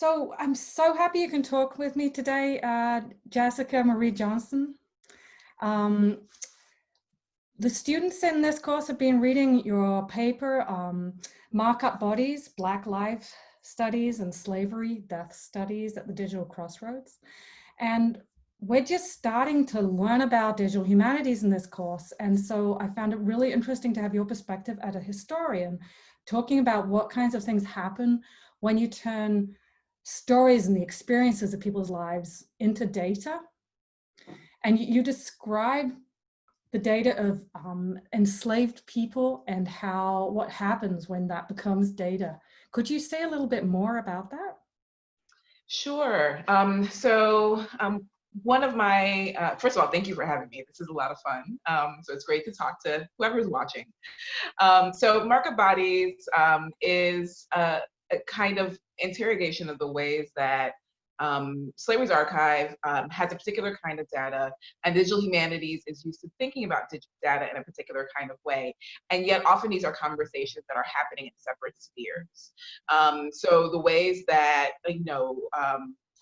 So I'm so happy you can talk with me today, uh, Jessica Marie Johnson. Um, the students in this course have been reading your paper, um, Markup Bodies, Black Life Studies and Slavery Death Studies at the Digital Crossroads. And we're just starting to learn about digital humanities in this course. And so I found it really interesting to have your perspective as a historian, talking about what kinds of things happen when you turn stories and the experiences of people's lives into data. And you, you describe the data of um, enslaved people and how, what happens when that becomes data. Could you say a little bit more about that? Sure. Um, so um, one of my, uh, first of all, thank you for having me. This is a lot of fun. Um, so it's great to talk to whoever's watching. Um, so Markup Bodies um, is a, a, kind of interrogation of the ways that um, Slavery's Archive um, has a particular kind of data, and digital humanities is used to thinking about digital data in a particular kind of way. And yet, often these are conversations that are happening in separate spheres. Um, so the ways that you know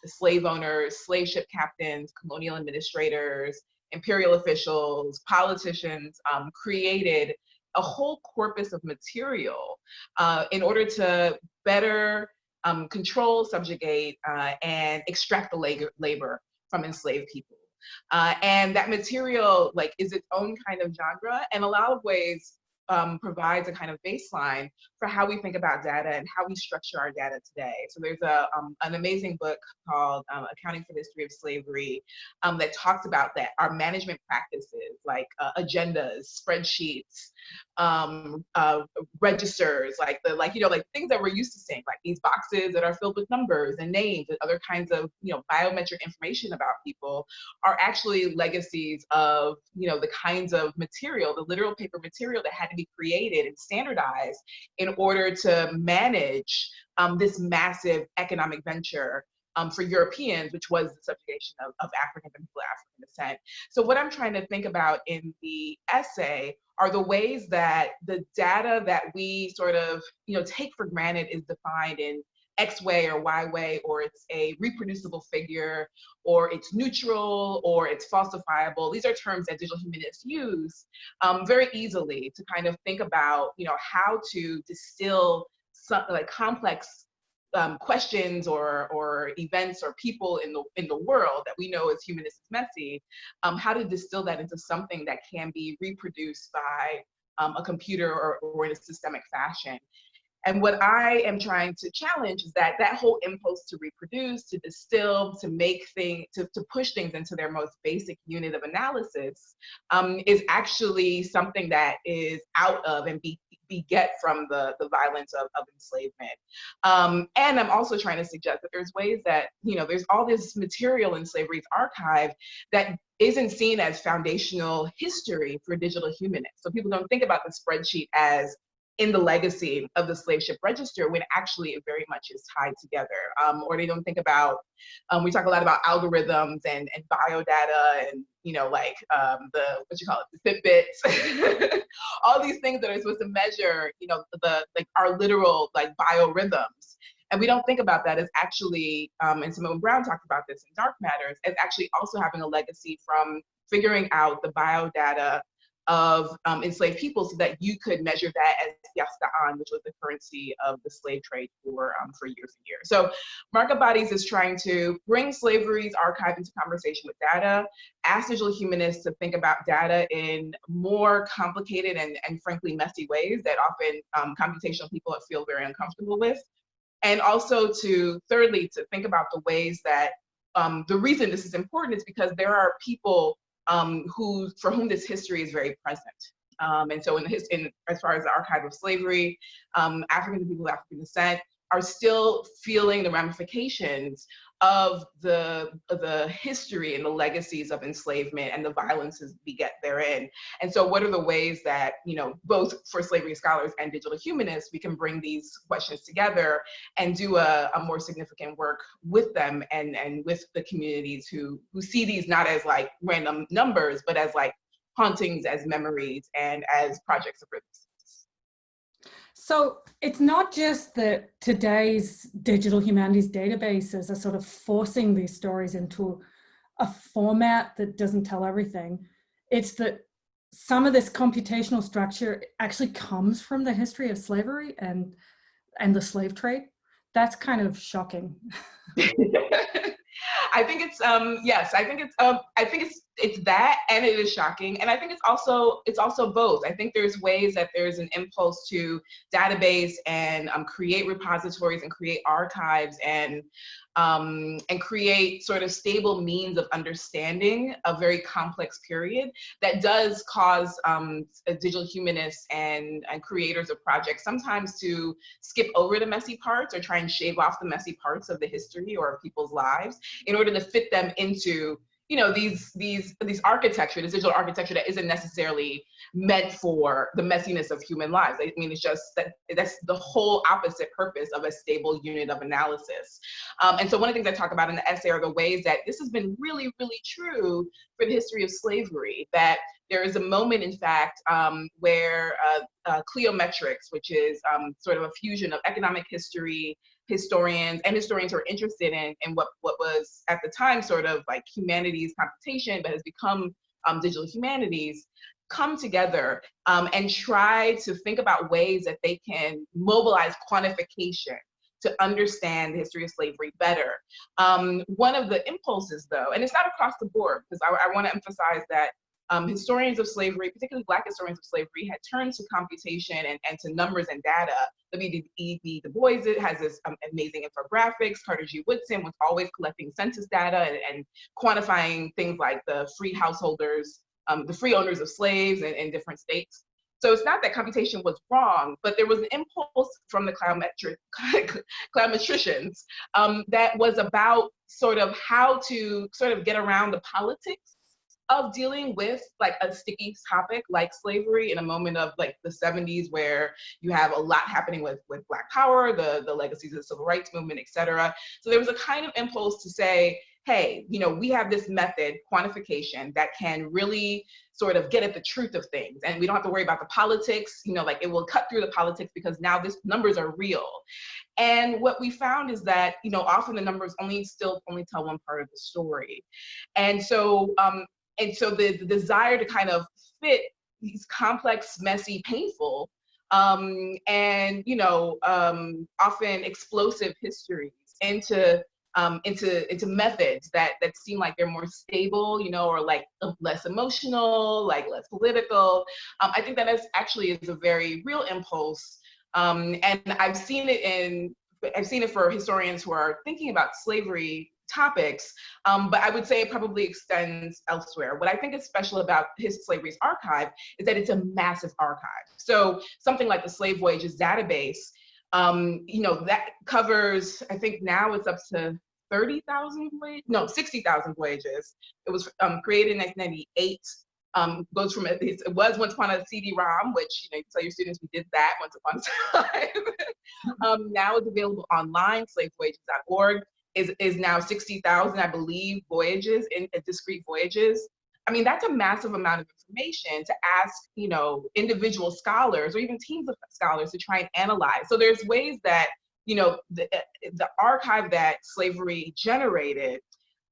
slave owners, slave ship captains, colonial administrators, imperial officials, politicians um, created a whole corpus of material uh, in order to better um, control, subjugate, uh, and extract the labor labor from enslaved people. Uh, and that material like is its own kind of genre and a lot of ways um, provides a kind of baseline for how we think about data and how we structure our data today. So there's a, um, an amazing book called um, Accounting for the History of Slavery um, that talks about that, our management practices like uh, agendas, spreadsheets, um, uh, registers, like the, like, you know, like things that we're used to seeing, like these boxes that are filled with numbers and names and other kinds of, you know, biometric information about people are actually legacies of, you know, the kinds of material, the literal paper material that had to be created and standardized in order to manage um, this massive economic venture um, for Europeans, which was the subjugation of, of African and people of African descent. So what I'm trying to think about in the essay are the ways that the data that we sort of, you know, take for granted is defined in X way or Y way, or it's a reproducible figure, or it's neutral, or it's falsifiable. These are terms that digital humanists use um, very easily to kind of think about, you know, how to distill some, like complex um, questions or or events or people in the in the world that we know as humanists is messy, um, how to distill that into something that can be reproduced by um, a computer or, or in a systemic fashion. And what I am trying to challenge is that that whole impulse to reproduce, to distill, to make things, to, to push things into their most basic unit of analysis um, is actually something that is out of and be, beget from the, the violence of, of enslavement. Um, and I'm also trying to suggest that there's ways that, you know, there's all this material in slavery's archive that isn't seen as foundational history for digital humanists. So people don't think about the spreadsheet as in the legacy of the slave ship register when actually it very much is tied together. Um, or they don't think about, um, we talk a lot about algorithms and, and biodata and, you know, like um, the, what you call it, the Fitbits, all these things that are supposed to measure, you know, the, like our literal like biorhythms. And we don't think about that as actually, um, and Simone Browne talked about this in Dark Matters, as actually also having a legacy from figuring out the biodata of um, enslaved people so that you could measure that as yasta'an, which was the currency of the slave trade for, um, for years and years. So Markup Bodies is trying to bring slavery's archive into conversation with data, ask digital humanists to think about data in more complicated and, and frankly messy ways that often um, computational people feel very uncomfortable with. And also to, thirdly, to think about the ways that um, the reason this is important is because there are people um, who, for whom this history is very present. Um, and so in, his, in as far as the archive of slavery, um, African people of African descent are still feeling the ramifications of the the history and the legacies of enslavement and the violences we get therein. And so what are the ways that, you know, both for slavery scholars and digital humanists, we can bring these questions together and do a, a more significant work with them and, and with the communities who, who see these not as like random numbers, but as like hauntings, as memories, and as projects of resistance. So it's not just that today's digital humanities databases are sort of forcing these stories into a format that doesn't tell everything. It's that some of this computational structure actually comes from the history of slavery and, and the slave trade. That's kind of shocking. I think it's um yes, I think it's um I think it's it's that and it is shocking. And I think it's also it's also both. I think there's ways that there's an impulse to database and um, create repositories and create archives and um, and create sort of stable means of understanding a very complex period that does cause um, digital humanists and, and creators of projects sometimes to skip over the messy parts or try and shave off the messy parts of the history or of people's lives in order to fit them into you know these these these architecture this digital architecture that isn't necessarily meant for the messiness of human lives. I mean it's just that that's the whole opposite purpose of a stable unit of analysis. Um, and so one of the things i talk about in the essay are the ways that this has been really really true for the history of slavery that there is a moment, in fact, um, where uh, uh, cliometrics, which is um, sort of a fusion of economic history, historians and historians who are interested in, in what, what was at the time sort of like humanities computation, but has become um, digital humanities, come together um, and try to think about ways that they can mobilize quantification to understand the history of slavery better. Um, one of the impulses though, and it's not across the board, because I, I wanna emphasize that um, historians of slavery, particularly Black historians of slavery, had turned to computation and, and to numbers and data. W.E.B. Du Bois it has this um, amazing infographics. Carter G. Woodson was always collecting census data and, and quantifying things like the free householders, um, the free owners of slaves in, in different states. So it's not that computation was wrong, but there was an impulse from the cliometric, cliometricians um, that was about sort of how to sort of get around the politics of dealing with like a sticky topic like slavery in a moment of like the 70s where you have a lot happening with with black power the the legacies of the civil rights movement etc so there was a kind of impulse to say hey you know we have this method quantification that can really sort of get at the truth of things and we don't have to worry about the politics. You know like it will cut through the politics because now this numbers are real. And what we found is that you know often the numbers only still only tell one part of the story. And so um, and so the, the desire to kind of fit these complex, messy, painful, um, and you know, um, often explosive histories into um, into into methods that that seem like they're more stable, you know, or like less emotional, like less political. Um, I think that is actually is a very real impulse, um, and I've seen it in I've seen it for historians who are thinking about slavery topics, um, but I would say it probably extends elsewhere. What I think is special about his Slavery's archive is that it's a massive archive. So something like the Slave Voyages database, um, you know, that covers, I think now it's up to 30,000 voyages, no, 60,000 voyages. It was um, created in 1998. Um, goes from at least, it was once upon a CD-ROM, which you know you tell your students we did that once upon a time. um, now it's available online, slavevoyages.org is, is now 60,000, I believe, voyages in discrete voyages. I mean, that's a massive amount of information to ask, you know, individual scholars or even teams of scholars to try and analyze. So there's ways that, you know, the, the archive that slavery generated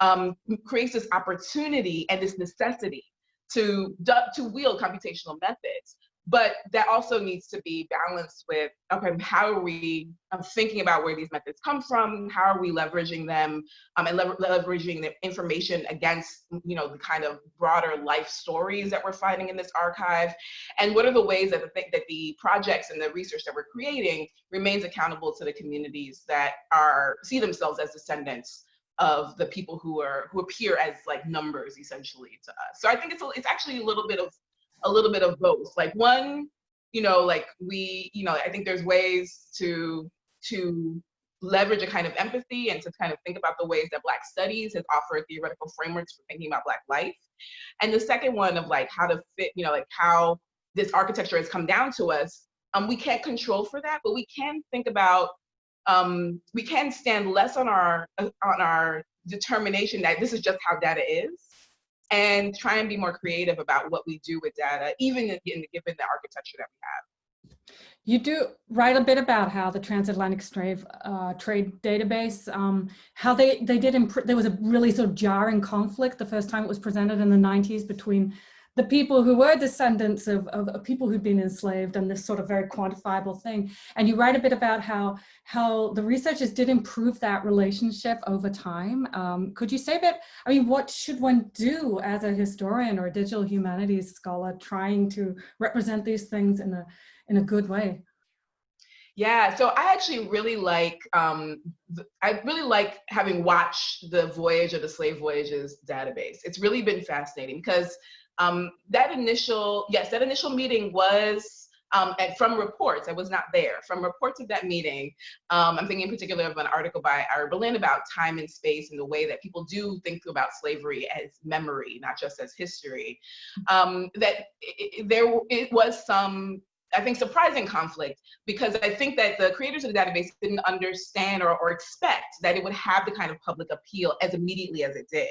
um, creates this opportunity and this necessity to, to wield computational methods but that also needs to be balanced with okay how are we um, thinking about where these methods come from? How are we leveraging them um, and lever leveraging the information against you know the kind of broader life stories that we're finding in this archive? And what are the ways that the that the projects and the research that we're creating remains accountable to the communities that are see themselves as descendants of the people who are who appear as like numbers essentially to us? So i think it's a, it's actually a little bit of a little bit of both. Like one, you know, like we, you know, I think there's ways to to leverage a kind of empathy and to kind of think about the ways that Black studies has offered theoretical frameworks for thinking about Black life. And the second one of like how to fit, you know, like how this architecture has come down to us. Um, we can't control for that, but we can think about, um, we can stand less on our on our determination that this is just how data is, and try and be more creative about what we do with data, even in, given the architecture that we have. You do write a bit about how the transatlantic trade, uh, trade database, um, how they, they did, there was a really sort of jarring conflict the first time it was presented in the 90s between the people who were descendants of, of, of, people who'd been enslaved and this sort of very quantifiable thing. And you write a bit about how, how the researchers did improve that relationship over time. Um, could you say a bit, I mean, what should one do as a historian or a digital humanities scholar trying to represent these things in a, in a good way? Yeah, so I actually really like, um, I really like having watched the Voyage of the Slave Voyages database. It's really been fascinating because um, that initial, yes, that initial meeting was um, and from reports, I was not there, from reports of that meeting, um, I'm thinking in particular of an article by Ira Berlin about time and space and the way that people do think about slavery as memory, not just as history, um, that it, there it was some I think, surprising conflict because I think that the creators of the database didn't understand or, or expect that it would have the kind of public appeal as immediately as it did.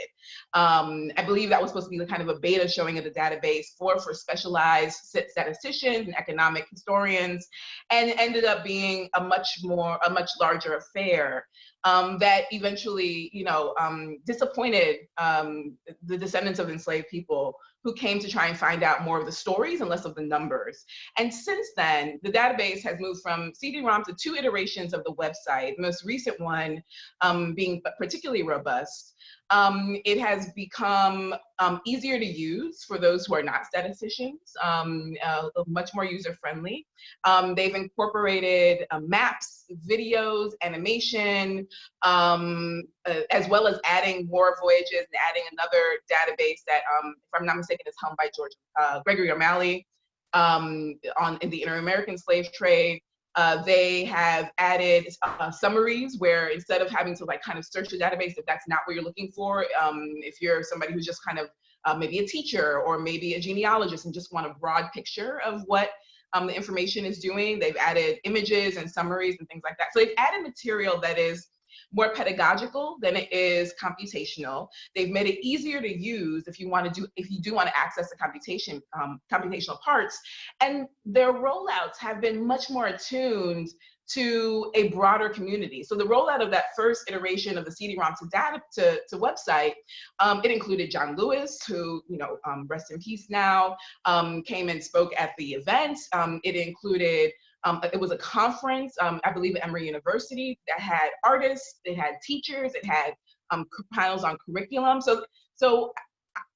Um, I believe that was supposed to be the kind of a beta showing of the database for, for specialized statisticians and economic historians, and ended up being a much more, a much larger affair um, that eventually, you know, um, disappointed um, the descendants of enslaved people who came to try and find out more of the stories and less of the numbers. And since then, the database has moved from CD-ROM to two iterations of the website, the most recent one um, being particularly robust. Um, it has become um, easier to use for those who are not statisticians, um, uh, much more user-friendly. Um, they've incorporated uh, maps, videos, animation, um, uh, as well as adding more voyages and adding another database that, um, if I'm not mistaken, is helmed by George uh, Gregory O'Malley on in the Inter-American slave trade. Uh, they have added uh, summaries where instead of having to like kind of search the database if that's not what you're looking for, um, if you're somebody who's just kind of uh, maybe a teacher or maybe a genealogist and just want a broad picture of what um, the information is doing, they've added images and summaries and things like that. So they've added material that is more pedagogical than it is computational. They've made it easier to use if you want to do, if you do want to access the computation, um, computational parts. And their rollouts have been much more attuned to a broader community. So the rollout of that first iteration of the CD-ROM to data to, to website, um, it included John Lewis, who, you know, um, rest in peace now, um, came and spoke at the event. Um, it included um, it was a conference, um, I believe at Emory University that had artists, it had teachers, it had um, panels on curriculum. So, so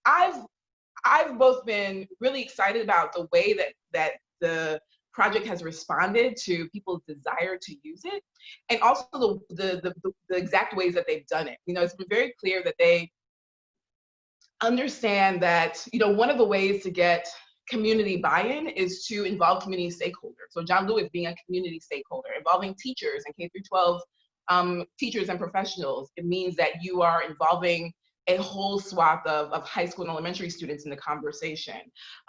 I've, I've both been really excited about the way that, that the project has responded to people's desire to use it and also the, the, the, the exact ways that they've done it. You know, it's been very clear that they understand that, you know, one of the ways to get community buy-in is to involve community stakeholders. So John Lewis being a community stakeholder, involving teachers and K through 12 um, teachers and professionals. It means that you are involving a whole swath of, of high school and elementary students in the conversation.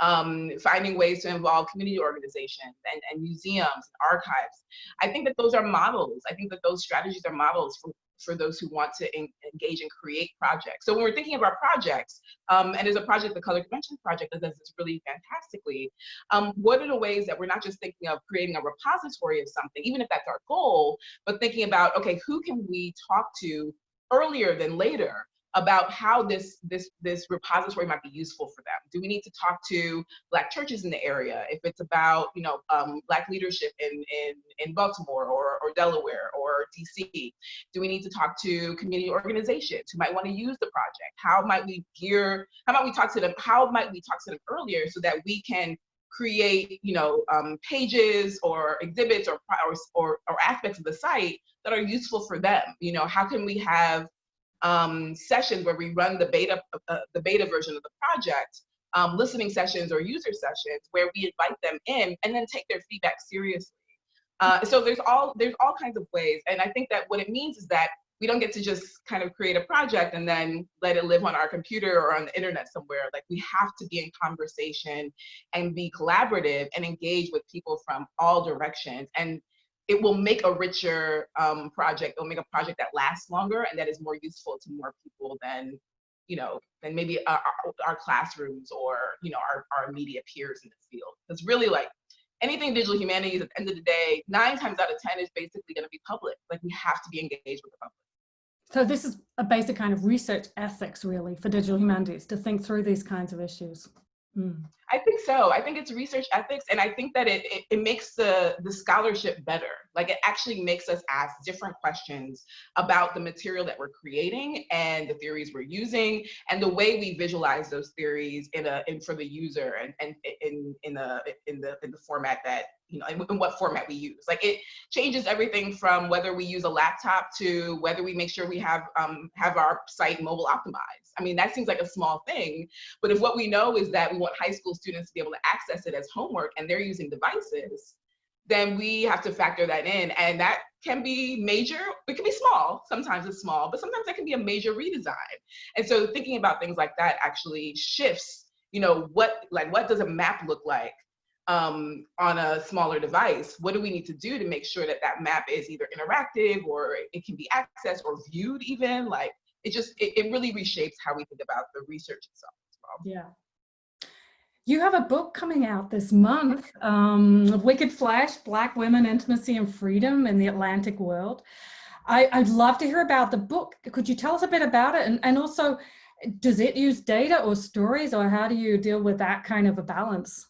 Um, finding ways to involve community organizations and, and museums and archives. I think that those are models. I think that those strategies are models for, for those who want to en engage and create projects. So when we're thinking about projects, um, and there's a project, the Color Convention Project, that does this really fantastically, um, what are the ways that we're not just thinking of creating a repository of something, even if that's our goal, but thinking about, okay, who can we talk to earlier than later about how this this this repository might be useful for them. Do we need to talk to Black churches in the area if it's about you know um, Black leadership in in in Baltimore or or Delaware or DC? Do we need to talk to community organizations who might want to use the project? How might we gear? How might we talk to them? How might we talk to them earlier so that we can create you know um, pages or exhibits or, or or aspects of the site that are useful for them? You know, how can we have um, sessions where we run the beta, uh, the beta version of the project, um, listening sessions or user sessions where we invite them in and then take their feedback seriously. Uh, so there's all there's all kinds of ways, and I think that what it means is that we don't get to just kind of create a project and then let it live on our computer or on the internet somewhere. Like we have to be in conversation and be collaborative and engage with people from all directions. And it will make a richer um, project. It'll make a project that lasts longer and that is more useful to more people than, you know, than maybe our, our classrooms or, you know, our, our immediate peers in the field. It's really like, anything digital humanities at the end of the day, nine times out of 10 is basically going to be public. Like we have to be engaged with the public. So this is a basic kind of research ethics really for digital humanities to think through these kinds of issues. Mm. I think so. I think it's research ethics, and I think that it, it, it makes the the scholarship better. Like it actually makes us ask different questions about the material that we're creating and the theories we're using, and the way we visualize those theories in a in for the user and and in in the in the in the format that you know in, in what format we use. Like it changes everything from whether we use a laptop to whether we make sure we have um, have our site mobile optimized. I mean that seems like a small thing, but if what we know is that we want high school students to be able to access it as homework and they're using devices, then we have to factor that in. And that can be major, it can be small, sometimes it's small, but sometimes that can be a major redesign. And so thinking about things like that actually shifts, you know, what like what does a map look like um, on a smaller device? What do we need to do to make sure that that map is either interactive or it can be accessed or viewed even? Like it just, it, it really reshapes how we think about the research itself as well. Yeah. You have a book coming out this month, um, Wicked Flesh, Black Women, Intimacy and Freedom in the Atlantic World. I, would love to hear about the book. Could you tell us a bit about it? And, and also, does it use data or stories or how do you deal with that kind of a balance?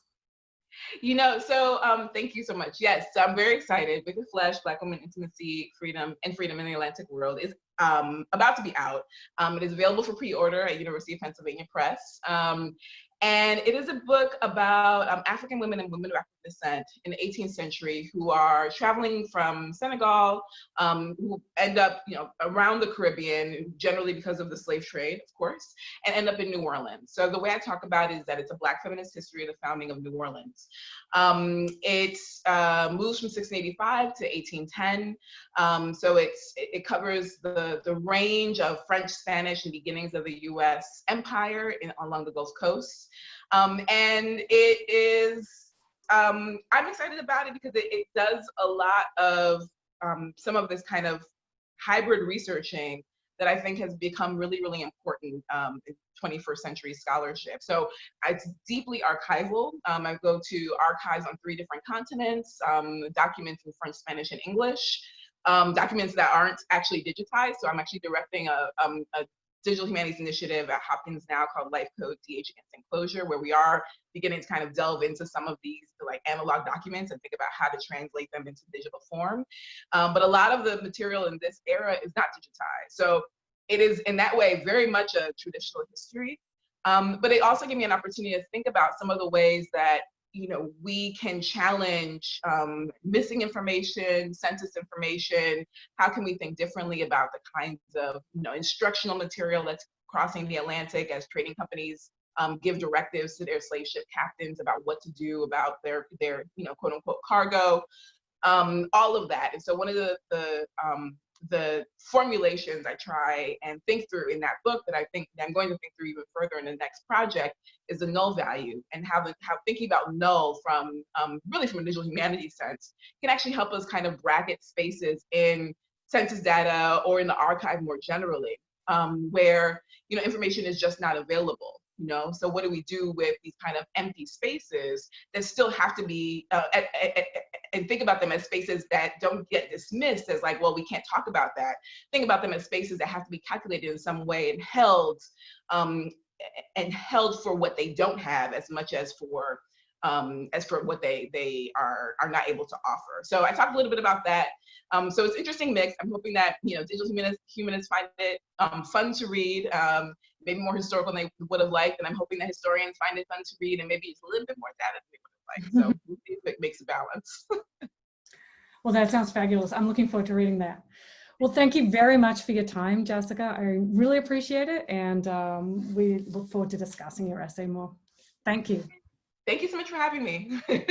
You know, so um, thank you so much. Yes, so I'm very excited. Wicked Flesh, Black Women, Intimacy, Freedom, and Freedom in the Atlantic World is um, about to be out. Um, it is available for pre-order at University of Pennsylvania Press. Um, and it is a book about um, African women and women of African descent in the 18th century who are traveling from Senegal, um, who end up, you know, around the Caribbean, generally because of the slave trade, of course, and end up in New Orleans. So the way I talk about it is that it's a Black feminist history of the founding of New Orleans. Um, it uh, moves from 1685 to 1810. Um, so it's, it covers the, the range of French, Spanish, and beginnings of the US empire in, along the Gulf Coast. Um, and it is, um, I'm excited about it because it, it does a lot of um, some of this kind of hybrid researching that I think has become really, really important um, in 21st century scholarship. So it's deeply archival. Um, I go to archives on three different continents, um, documents in French, Spanish, and English. Um, documents that aren't actually digitized. So I'm actually directing a, um, a digital humanities initiative at Hopkins now called Life Code DH Against Enclosure, where we are beginning to kind of delve into some of these like analog documents and think about how to translate them into digital form. Um, but a lot of the material in this era is not digitized. So it is in that way very much a traditional history. Um, but it also gave me an opportunity to think about some of the ways that you know, we can challenge um, missing information, census information. How can we think differently about the kinds of, you know, instructional material that's crossing the Atlantic as trading companies um, give directives to their slave ship captains about what to do about their, their, you know, quote unquote cargo, um, all of that. And so one of the, the um, the formulations I try and think through in that book that I think that I'm going to think through even further in the next project is the null value and how, the, how thinking about null from um, really from a digital humanities sense can actually help us kind of bracket spaces in census data or in the archive more generally um, where you know information is just not available you know? So what do we do with these kind of empty spaces that still have to be uh, at, at, at, and think about them as spaces that don't get dismissed as like well we can't talk about that. Think about them as spaces that have to be calculated in some way and held um, and held for what they don't have as much as for um, as for what they they are are not able to offer. So I talked a little bit about that. Um, so it's interesting mix. I'm hoping that you know digital humanists, humanists find it um, fun to read, um, maybe more historical than they would have liked, and I'm hoping that historians find it fun to read, and maybe it's a little bit more data than they would have liked. So we'll see if it makes a balance. well, that sounds fabulous. I'm looking forward to reading that. Well, thank you very much for your time, Jessica. I really appreciate it, and um, we look forward to discussing your essay more. Thank you. Thank you so much for having me.